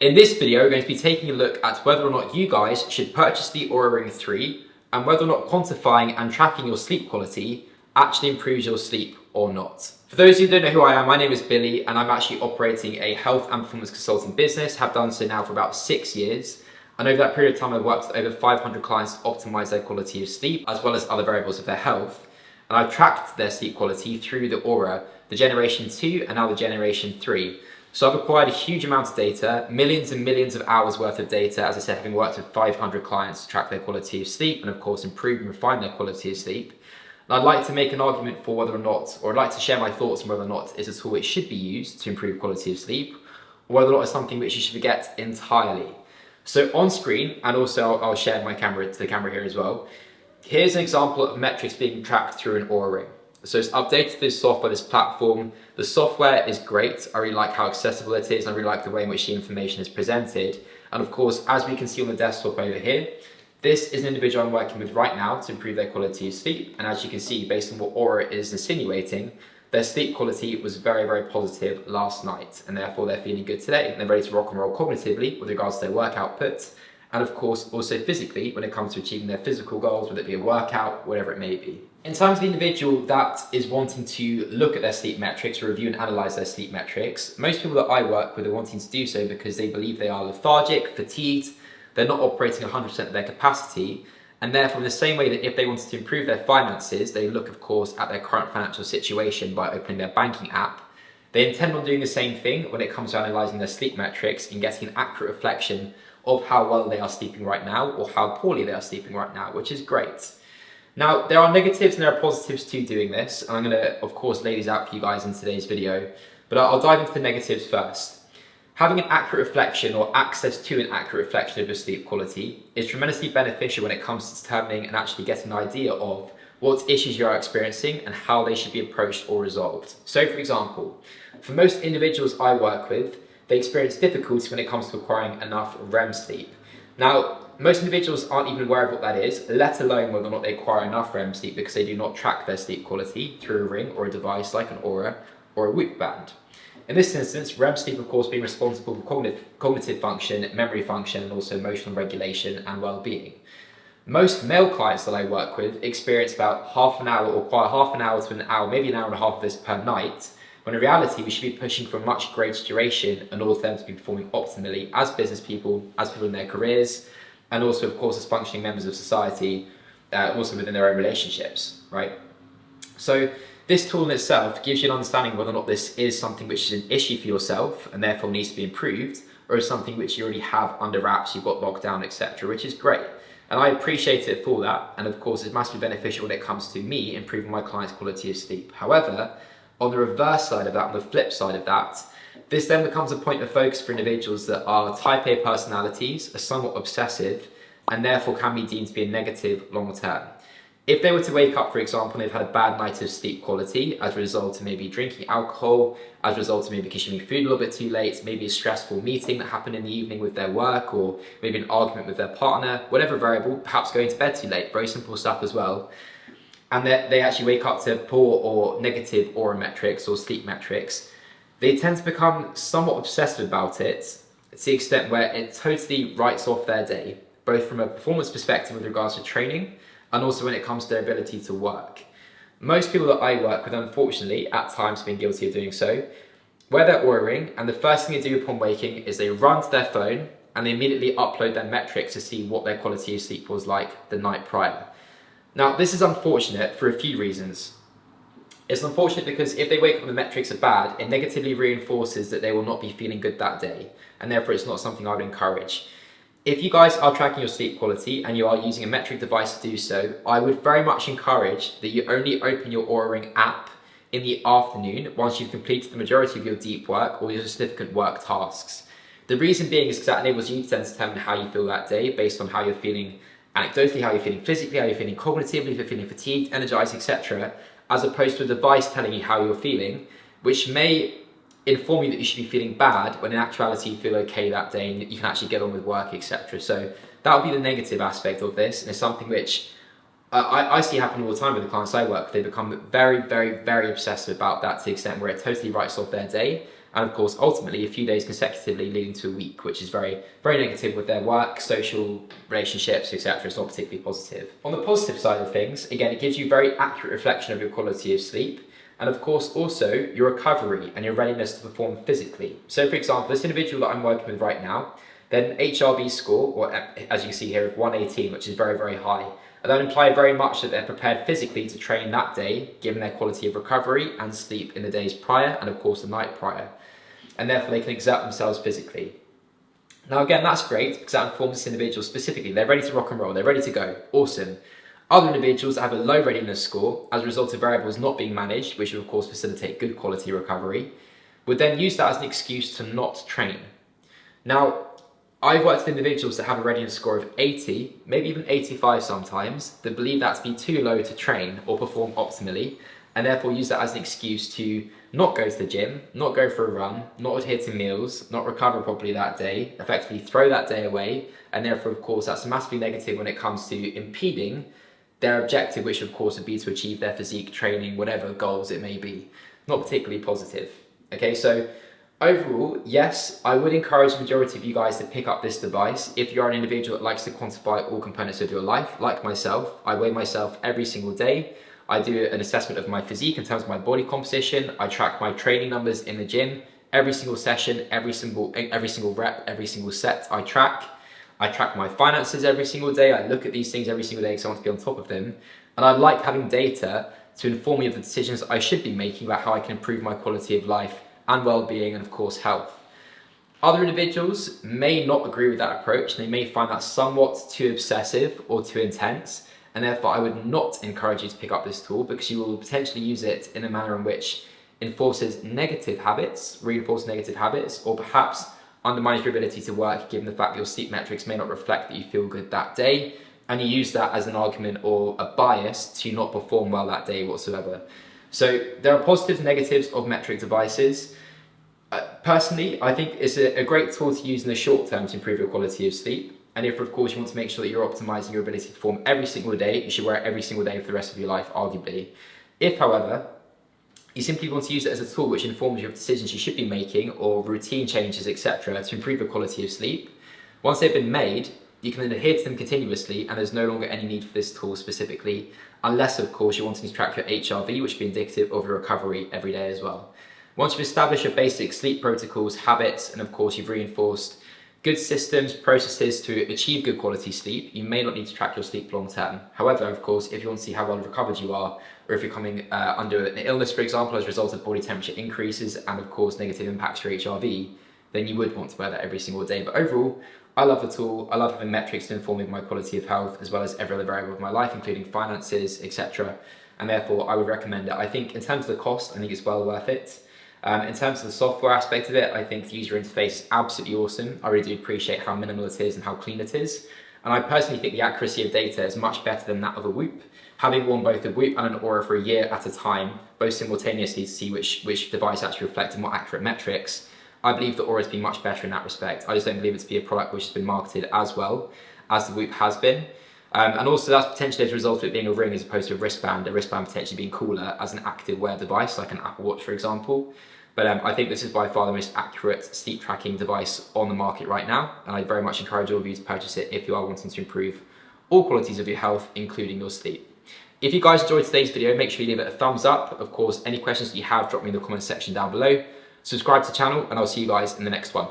In this video, we're going to be taking a look at whether or not you guys should purchase the Oura Ring 3 and whether or not quantifying and tracking your sleep quality actually improves your sleep or not. For those of you who don't know who I am, my name is Billy and I'm actually operating a health and performance consulting business, have done so now for about six years. And over that period of time, I've worked with over 500 clients to optimize their quality of sleep, as well as other variables of their health. And I've tracked their sleep quality through the Oura, the generation 2 and now the generation 3. So I've acquired a huge amount of data, millions and millions of hours worth of data, as I said, having worked with 500 clients to track their quality of sleep and of course improve and refine their quality of sleep. And I'd like to make an argument for whether or not, or I'd like to share my thoughts on whether or not it's a tool which should be used to improve quality of sleep, or whether or not it's something which you should forget entirely. So on screen, and also I'll, share my camera to the camera here as well, here's an example of metrics being tracked through an Oura Ring. So it's updated this software, this platform. The software is great. I really like how accessible it is. I really like the way in which the information is presented. And of course, as we can see on the desktop over here, this is an individual I'm working with right now to improve their quality of sleep. And as you can see, based on what Oura is insinuating, their sleep quality was very, very positive last night, and therefore they're feeling good today. And they're ready to rock and roll cognitively with regards to their work output, and of course also physically when it comes to achieving their physical goals, whether it be a workout, whatever it may be. In terms of the individual that is wanting to look at their sleep metrics, review and analyse their sleep metrics, most people that I work with are wanting to do so because they believe they are lethargic, fatigued, they're not operating 100% of their capacity, and therefore, in the same way that if they wanted to improve their finances, they look, of course, at their current financial situation by opening their banking app. They intend on doing the same thing when it comes to analysing their sleep metrics and getting an accurate reflection of how well they are sleeping right now or how poorly they are sleeping right now, which is great. Now, there are negatives and there are positives to doing this, and I'm going to, of course, lay these out for you guys in today's video, but I'll dive into the negatives first. Having an accurate reflection or access to an accurate reflection of your sleep quality is tremendously beneficial when it comes to determining and actually getting an idea of what issues you are experiencing and how they should be approached or resolved. So for example, for most individuals I work with, they experience difficulty when it comes to acquiring enough REM sleep. Now, most individuals aren't even aware of what that is, let alone whether or not they acquire enough REM sleep because they do not track their sleep quality through a ring or a device like an Oura or a Whoop band. In this instance, REM sleep of course being responsible for cognitive, cognitive function, memory function and also emotional regulation and well-being. Most male clients that I work with experience about half an hour or quite half an hour to an hour, maybe an hour and a half of this per night, when in reality we should be pushing for much greater duration in order for them to be performing optimally as business people, as people in their careers, and also of course as functioning members of society, uh, also within their own relationships, right? So this tool in itself gives you an understanding whether or not this is something which is an issue for yourself and therefore needs to be improved, or is something which you already have under wraps, you've got locked down, etc., which is great. And I appreciate it for that, and of course it's massively beneficial when it comes to me improving my client's quality of sleep. However, on the reverse side of that, on the flip side of that, this then becomes a point of focus for individuals that are type A personalities, are somewhat obsessive, and therefore can be deemed to be a negative long term. If they were to wake up, for example, and they've had a bad night of sleep quality as a result of maybe drinking alcohol, as a result of maybe consuming food a little bit too late, maybe a stressful meeting that happened in the evening with their work, or maybe an argument with their partner, whatever variable, perhaps going to bed too late, very simple stuff as well, and that they actually wake up to poor or negative Oura metrics or sleep metrics, they tend to become somewhat obsessive about it to the extent where it totally writes off their day, both from a performance perspective with regards to training, and also when it comes to their ability to work. Most people that I work with, unfortunately, at times have been guilty of doing so, where they're Oura and the first thing they do upon waking is they run to their phone and they immediately upload their metrics to see what their quality of sleep was like the night prior. Now, this is unfortunate for a few reasons. It's unfortunate because if they wake up and the metrics are bad, it negatively reinforces that they will not be feeling good that day, and therefore it's not something I would encourage. If you guys are tracking your sleep quality and you are using a metric device to do so, I would very much encourage that you only open your Oura Ring app in the afternoon once you've completed the majority of your deep work or your significant work tasks. The reason being is because that enables you to determine how you feel that day based on how you're feeling anecdotally, how you're feeling physically, how you're feeling cognitively, if you're feeling fatigued, energized, etc., as opposed to a device telling you how you're feeling, which may inform you that you should be feeling bad when in actuality you feel okay that day and you can actually get on with work, etc. So that would be the negative aspect of this, and it's something which uh, I, I, see happen all the time with the clients I work. They become very, very, very obsessive about that to the extent where it totally writes off their day, and of course ultimately a few days consecutively leading to a week which is very very negative with their work social relationships etc it's not particularly positive. On the positive side of things again it gives you very accurate reflection of your quality of sleep and of course also your recovery and your readiness to perform physically. So for example this individual that i'm working with right now then hrv score or as you see here of 118 which is very very high and that imply very much that they're prepared physically to train that day, given their quality of recovery and sleep in the days prior and of course the night prior and therefore they can exert themselves physically. Now again, that's great because that informs this individual specifically. They're ready to rock and roll, they're ready to go, awesome. Other individuals have a low readiness score as a result of variables not being managed, which would of course facilitate good quality recovery, would then use that as an excuse to not train. Now, I've worked with individuals that have a readiness score of 80, maybe even 85 sometimes, that believe that to be too low to train or perform optimally, and therefore use that as an excuse to not go to the gym, not go for a run, not adhere to meals, not recover properly that day, effectively throw that day away, and therefore, of course, that's massively negative when it comes to impeding their objective, which of course would be to achieve their physique training, whatever goals it may be. Not particularly positive. Okay, so overall, yes, I would encourage the majority of you guys to pick up this device if you're an individual that likes to quantify all components of your life, like myself. I weigh myself every single day. I do an assessment of my physique in terms of my body composition. I track my training numbers in the gym. Every single session, every single, every single rep, every single set I track. I track my finances every single day. I look at these things every single day because I want to be on top of them. And I like having data to inform me of the decisions I should be making about how I can improve my quality of life and well-being and of course health. Other individuals may not agree with that approach. They may find that somewhat too obsessive or too intense and therefore I would not encourage you to pick up this tool because you will potentially use it in a manner in which enforces negative habits, reinforces negative habits, or perhaps undermines your ability to work given the fact that your sleep metrics may not reflect that you feel good that day, and you use that as an argument or a bias to not perform well that day whatsoever. So there are positives and negatives of metric devices. Uh, personally, I think it's a, a great tool to use in the short term to improve your quality of sleep. And if, of course, you want to make sure that you're optimizing your ability to perform every single day, you should wear it every single day for the rest of your life, arguably. If, however, you simply want to use it as a tool which informs you of decisions you should be making or routine changes, etc., to improve your quality of sleep, once they've been made, you can then adhere to them continuously and there's no longer any need for this tool specifically, unless, of course, you're wanting to track your HRV, which would be indicative of your recovery every day as well. Once you've established your basic sleep protocols, habits, and of course you've reinforced good systems, processes to achieve good quality sleep, you may not need to track your sleep long term. However, of course, if you want to see how well recovered you are, or if you're coming uh, under an illness, for example, as a result of body temperature increases and of course negative impacts to your HRV, then you would want to wear that every single day. But overall, I love the tool. I love having metrics to inform me of my quality of health, as well as every other variable of my life, including finances, etc. And therefore, I would recommend it. I think in terms of the cost, I think it's well worth it. Um, in terms of the software aspect of it, I think the user interface is absolutely awesome. I really do appreciate how minimal it is and how clean it is. And I personally think the accuracy of data is much better than that of a Whoop. Having worn both a Whoop and an Oura for a year at a time, both simultaneously to see which, which device actually reflected more accurate metrics, I believe the Oura's been much better in that respect. I just don't believe it to be a product which has been marketed as well as the Whoop has been. Um, and also that's potentially as a result of it being a ring as opposed to a wristband, a wristband potentially being cooler as an active wear device, like an Apple Watch, for example. But um, I think this is by far the most accurate sleep tracking device on the market right now. And I very much encourage all of you to purchase it if you are wanting to improve all qualities of your health, including your sleep. If you guys enjoyed today's video, make sure you leave it a thumbs up. Of course, any questions that you have, drop me in the comments section down below. Subscribe to the channel and I'll see you guys in the next one.